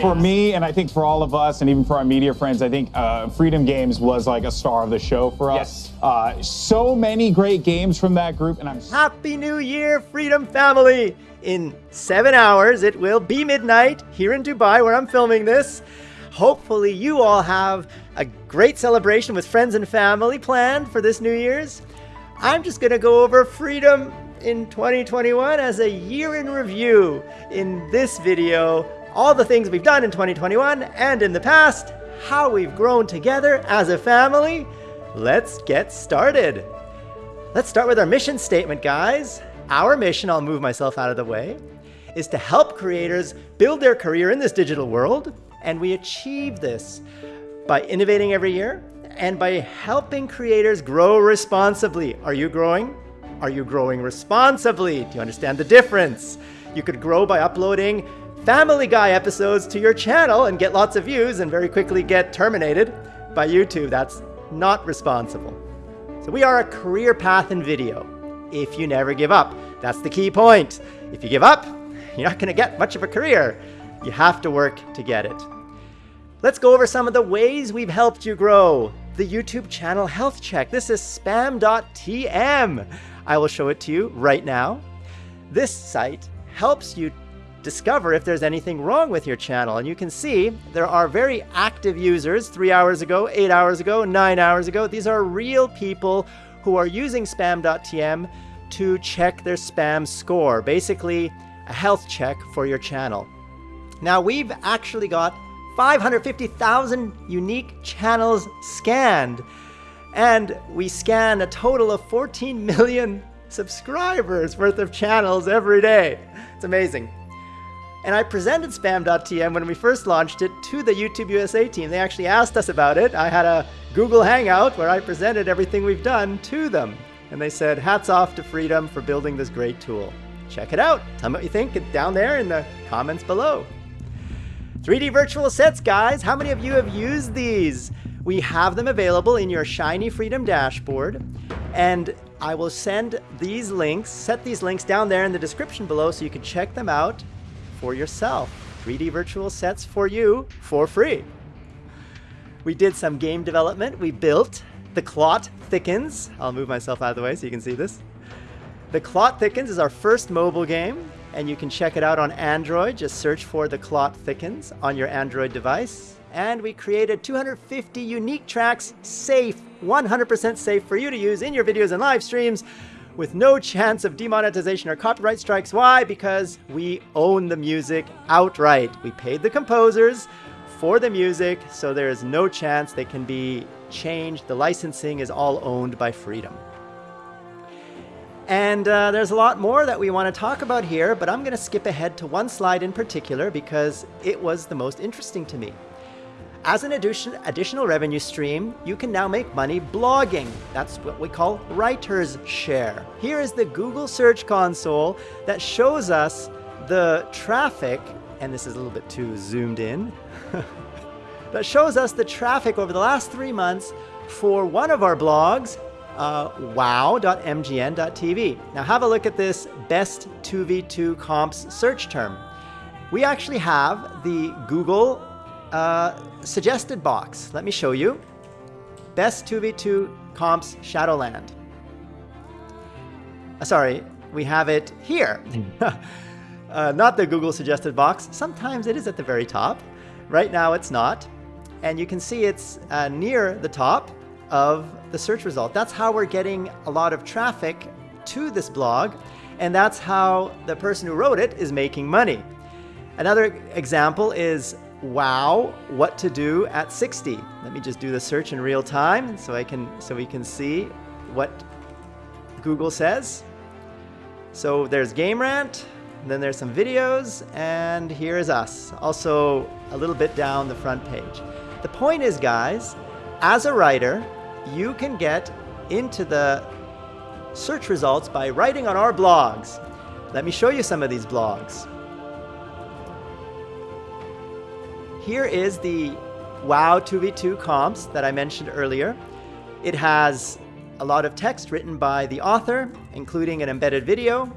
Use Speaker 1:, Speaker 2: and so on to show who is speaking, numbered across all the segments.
Speaker 1: For me, and I think for all of us, and even for our media friends, I think uh, Freedom Games was like a star of the show for us.
Speaker 2: Yes.
Speaker 1: Uh, so many great games from that group, and I'm
Speaker 2: Happy New Year, Freedom Family! In seven hours, it will be midnight here in Dubai where I'm filming this. Hopefully, you all have a great celebration with friends and family planned for this New Year's. I'm just going to go over Freedom in 2021 as a year in review in this video. All the things we've done in 2021 and in the past, how we've grown together as a family. Let's get started. Let's start with our mission statement, guys. Our mission, I'll move myself out of the way, is to help creators build their career in this digital world. And we achieve this by innovating every year and by helping creators grow responsibly. Are you growing? Are you growing responsibly? Do you understand the difference? You could grow by uploading Family Guy episodes to your channel and get lots of views and very quickly get terminated by YouTube. That's not responsible. So we are a career path in video. If you never give up, that's the key point. If you give up, you're not going to get much of a career. You have to work to get it. Let's go over some of the ways we've helped you grow. The YouTube channel health check. This is spam.tm. I will show it to you right now. This site helps you discover if there's anything wrong with your channel. And you can see there are very active users three hours ago, eight hours ago, nine hours ago. These are real people who are using spam.tm to check their spam score, basically a health check for your channel. Now we've actually got 550,000 unique channels scanned and we scan a total of 14 million subscribers worth of channels every day. It's amazing. And I presented Spam.tm when we first launched it to the YouTube USA team. They actually asked us about it. I had a Google Hangout where I presented everything we've done to them. And they said, hats off to Freedom for building this great tool. Check it out. Tell me what you think down there in the comments below. 3D virtual sets, guys. How many of you have used these? We have them available in your Shiny Freedom dashboard. And I will send these links, set these links down there in the description below so you can check them out for yourself. 3D virtual sets for you for free. We did some game development. We built The Clot Thickens. I'll move myself out of the way so you can see this. The Clot Thickens is our first mobile game, and you can check it out on Android. Just search for The Clot Thickens on your Android device. And we created 250 unique tracks, safe, 100% safe for you to use in your videos and live streams with no chance of demonetization or copyright strikes. Why? Because we own the music outright. We paid the composers for the music, so there is no chance they can be changed. The licensing is all owned by Freedom. And uh, there's a lot more that we want to talk about here, but I'm going to skip ahead to one slide in particular because it was the most interesting to me. As an addition, additional revenue stream, you can now make money blogging. That's what we call writer's share. Here is the Google Search Console that shows us the traffic, and this is a little bit too zoomed in, that shows us the traffic over the last three months for one of our blogs, uh, wow.mgn.tv. Now have a look at this best 2v2 comps search term. We actually have the Google uh, suggested box. Let me show you. Best 2v2 comps Shadowland. Uh, sorry, we have it here. uh, not the Google suggested box. Sometimes it is at the very top. Right now it's not. And you can see it's uh, near the top of the search result. That's how we're getting a lot of traffic to this blog. And that's how the person who wrote it is making money. Another example is wow what to do at 60 let me just do the search in real time so I can so we can see what Google says. So there's game rant then there's some videos and here is us also a little bit down the front page. The point is guys as a writer you can get into the search results by writing on our blogs. Let me show you some of these blogs Here is the WoW 2v2 comps that I mentioned earlier. It has a lot of text written by the author, including an embedded video,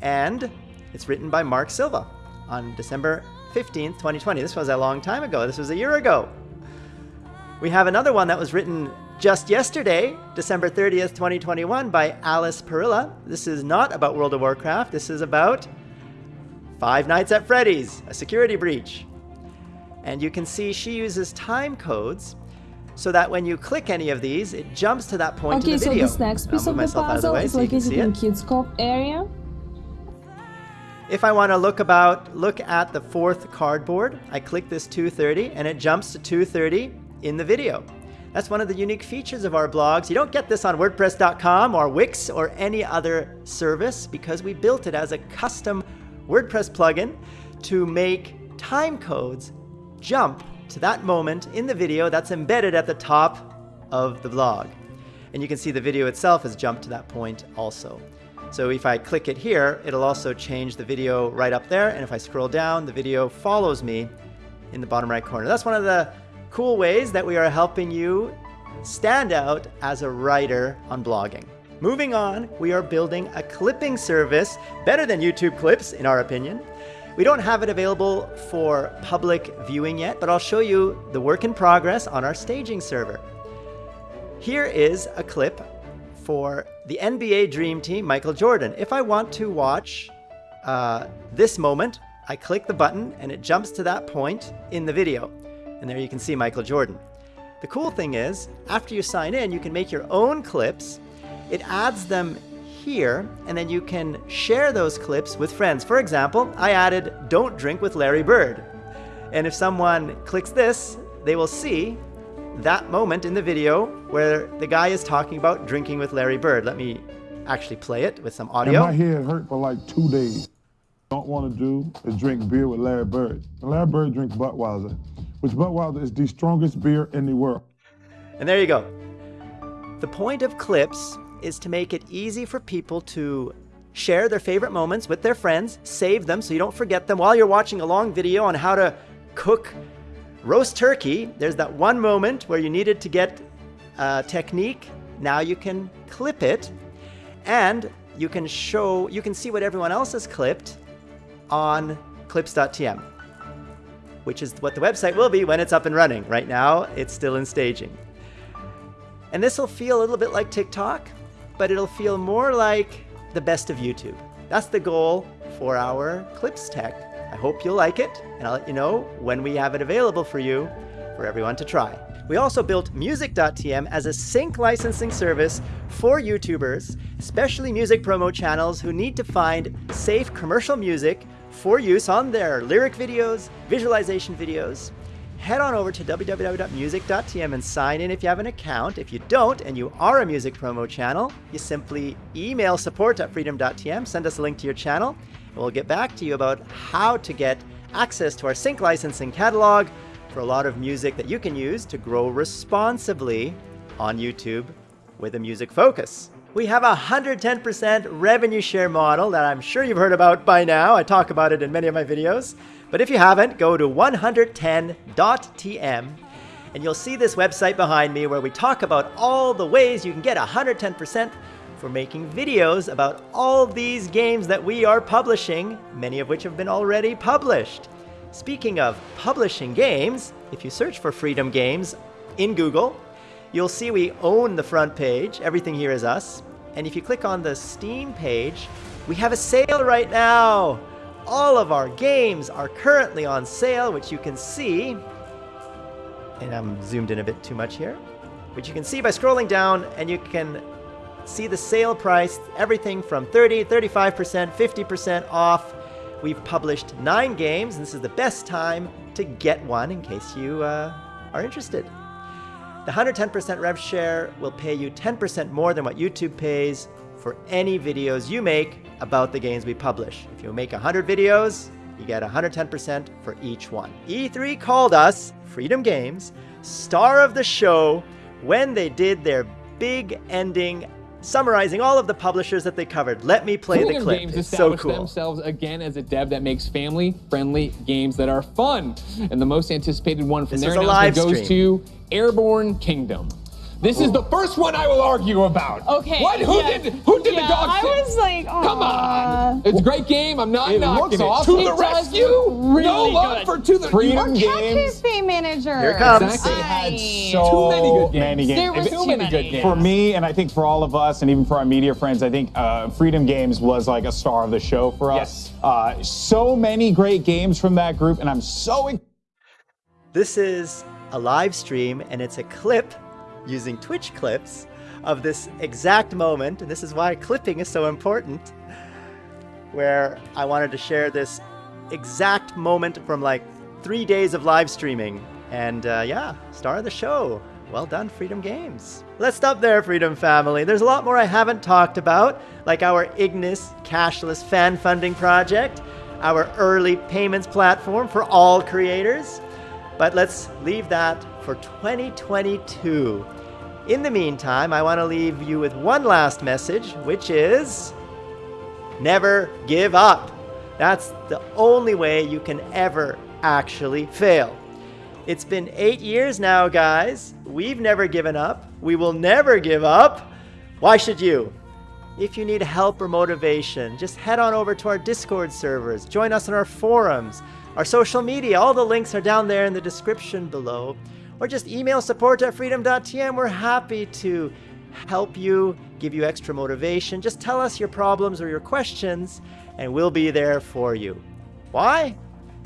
Speaker 2: and it's written by Mark Silva on December 15th, 2020. This was a long time ago. This was a year ago. We have another one that was written just yesterday, December 30th, 2021, by Alice Perilla. This is not about World of Warcraft. This is about Five Nights at Freddy's, a security breach. And you can see she uses time codes so that when you click any of these, it jumps to that point
Speaker 3: Okay,
Speaker 2: in the video.
Speaker 3: Okay, so this next piece of the
Speaker 2: myself of the
Speaker 3: puzzle is
Speaker 2: so you can
Speaker 3: located in. Kids Cove area.
Speaker 2: If I want to look about look at the fourth cardboard, I click this 230 and it jumps to 230 in the video. That's one of the unique features of our blogs. You don't get this on WordPress.com or Wix or any other service because we built it as a custom WordPress plugin to make time codes jump to that moment in the video that's embedded at the top of the blog. And you can see the video itself has jumped to that point also. So if I click it here, it'll also change the video right up there. And if I scroll down, the video follows me in the bottom right corner. That's one of the cool ways that we are helping you stand out as a writer on blogging. Moving on, we are building a clipping service better than YouTube clips, in our opinion. We don't have it available for public viewing yet, but I'll show you the work in progress on our staging server. Here is a clip for the NBA Dream Team, Michael Jordan. If I want to watch uh, this moment, I click the button and it jumps to that point in the video. And there you can see Michael Jordan. The cool thing is, after you sign in, you can make your own clips. It adds them here, and then you can share those clips with friends. For example, I added Don't Drink with Larry Bird. And if someone clicks this, they will see that moment in the video where the guy is talking about drinking with Larry Bird. Let me actually play it with some
Speaker 4: And
Speaker 2: audio.
Speaker 4: my head hurt for like two days. Don't want to do is drink beer with Larry Bird. And Larry Bird drinks Budweiser, which Budweiser is the strongest beer in the world.
Speaker 2: And there you go. The point of clips is to make it easy for people to share their favorite moments with their friends, save them so you don't forget them while you're watching a long video on how to cook roast turkey. There's that one moment where you needed to get a technique. Now you can clip it and you can show, you can see what everyone else has clipped on clips.tm, which is what the website will be when it's up and running. Right now, it's still in staging. And this will feel a little bit like TikTok, but it'll feel more like the best of YouTube. That's the goal for our Clips Tech. I hope you'll like it, and I'll let you know when we have it available for you for everyone to try. We also built Music.tm as a sync licensing service for YouTubers, especially music promo channels who need to find safe commercial music for use on their lyric videos, visualization videos, head on over to www.music.tm and sign in if you have an account. If you don't and you are a music promo channel, you simply email support at freedom.tm, send us a link to your channel, and we'll get back to you about how to get access to our sync licensing catalog for a lot of music that you can use to grow responsibly on YouTube with a music focus. We have a 110% revenue share model that I'm sure you've heard about by now. I talk about it in many of my videos. But if you haven't, go to 110.tm and you'll see this website behind me where we talk about all the ways you can get 110% for making videos about all these games that we are publishing, many of which have been already published. Speaking of publishing games, if you search for Freedom Games in Google, you'll see we own the front page. Everything here is us. And if you click on the Steam page, we have a sale right now. All of our games are currently on sale, which you can see. And I'm zoomed in a bit too much here. Which you can see by scrolling down, and you can see the sale price, everything from 30, 35%, 50% off. We've published nine games, and this is the best time to get one in case you uh, are interested. The 110% rev share will pay you 10% more than what YouTube pays for any videos you make about the games we publish. If you make 100 videos, you get 110% for each one. E3 called us, Freedom Games, star of the show when they did their big ending summarizing all of the publishers that they covered. Let me play the
Speaker 5: Freedom
Speaker 2: clip.
Speaker 5: Games
Speaker 2: It's so cool.
Speaker 5: themselves again as a dev that makes family-friendly games that are fun. And the most anticipated one from
Speaker 2: This
Speaker 5: their announcement goes to Airborne Kingdom. This is the first one I will argue about.
Speaker 3: Okay.
Speaker 5: What? Who
Speaker 3: yeah.
Speaker 5: did? Who did
Speaker 3: yeah,
Speaker 5: the dog?
Speaker 3: I
Speaker 5: sit?
Speaker 3: was like,
Speaker 5: Come on. It's a great game. I'm not
Speaker 1: It
Speaker 5: knocking
Speaker 1: looks
Speaker 5: it.
Speaker 1: awesome.
Speaker 5: To the
Speaker 3: It does
Speaker 5: rescue.
Speaker 3: look really
Speaker 5: no love
Speaker 3: good.
Speaker 5: for to the
Speaker 1: Freedom
Speaker 5: you-
Speaker 1: game.
Speaker 3: Cat
Speaker 1: games.
Speaker 3: Cafe Manager.
Speaker 2: Here it comes.
Speaker 5: Exactly.
Speaker 1: They had so
Speaker 5: Too many good games.
Speaker 1: many games.
Speaker 3: There was
Speaker 1: If
Speaker 3: too
Speaker 5: many
Speaker 3: many.
Speaker 5: good games.
Speaker 1: for me, and I think for all of us, and even for our media friends, I think uh, Freedom Games was like a star of the show for us.
Speaker 5: Yes.
Speaker 1: Uh, so many great games from that group, and I'm so excited.
Speaker 2: This is a live stream and it's a clip using Twitch clips of this exact moment. And this is why clipping is so important. Where I wanted to share this exact moment from like three days of live streaming. And uh, yeah, star of the show. Well done, Freedom Games. Let's stop there, Freedom Family. There's a lot more I haven't talked about, like our Ignis cashless fan funding project, our early payments platform for all creators. But let's leave that for 2022. In the meantime, I want to leave you with one last message, which is never give up. That's the only way you can ever actually fail. It's been eight years now, guys. We've never given up. We will never give up. Why should you? If you need help or motivation, just head on over to our Discord servers, join us on our forums, our social media. All the links are down there in the description below. Or just email support at freedom.tm. We're happy to help you, give you extra motivation. Just tell us your problems or your questions, and we'll be there for you. Why?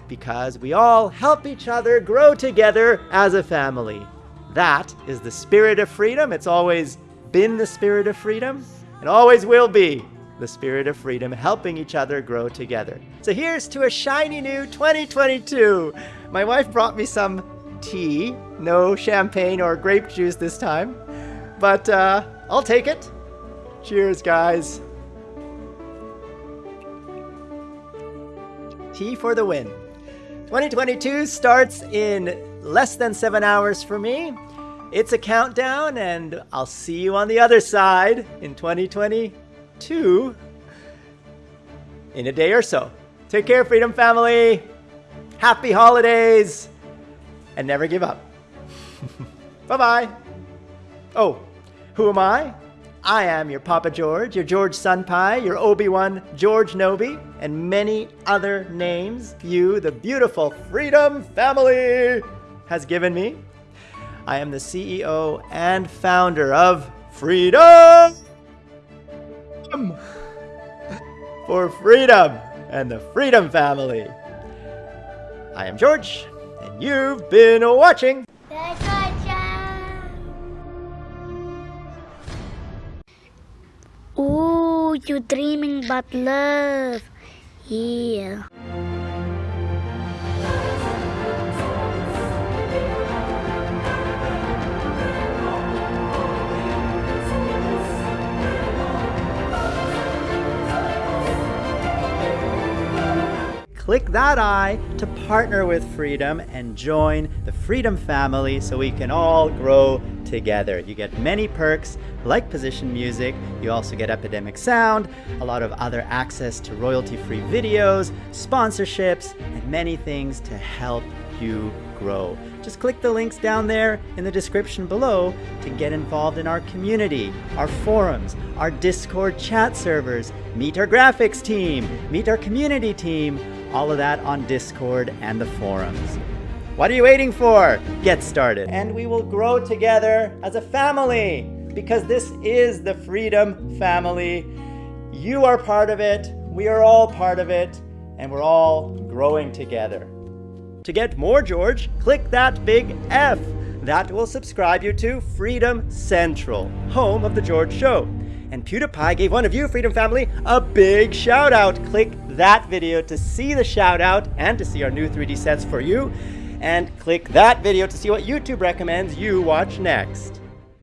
Speaker 2: Because we all help each other grow together as a family. That is the spirit of freedom. It's always been the spirit of freedom and always will be the spirit of freedom, helping each other grow together. So here's to a shiny new 2022. My wife brought me some tea, no champagne or grape juice this time, but uh, I'll take it. Cheers, guys. Tea for the win. 2022 starts in less than seven hours for me. It's a countdown, and I'll see you on the other side in 2022 in a day or so. Take care, Freedom Family. Happy holidays, and never give up. bye bye. Oh, who am I? I am your Papa George, your George Sunpie, your Obi-Wan George Nobi, and many other names you, the beautiful Freedom Family, has given me. I am the CEO and founder of Freedom for Freedom and the Freedom Family. I am George, and you've been watching
Speaker 6: Ooh, you're dreaming about love. Yeah.
Speaker 2: Click that I to partner with Freedom and join the Freedom family so we can all grow together. You get many perks like position music, you also get Epidemic Sound, a lot of other access to royalty-free videos, sponsorships, and many things to help you grow. Just click the links down there in the description below to get involved in our community, our forums, our Discord chat servers, meet our graphics team, meet our community team, all of that on Discord and the forums. What are you waiting for? Get started. And we will grow together as a family because this is the Freedom Family. You are part of it, we are all part of it, and we're all growing together. To get more George, click that big F. That will subscribe you to Freedom Central, home of The George Show. And PewDiePie gave one of you, Freedom Family, a big shout out. Click that video to see the shout out and to see our new 3D sets for you. And click that video to see what YouTube recommends you watch next.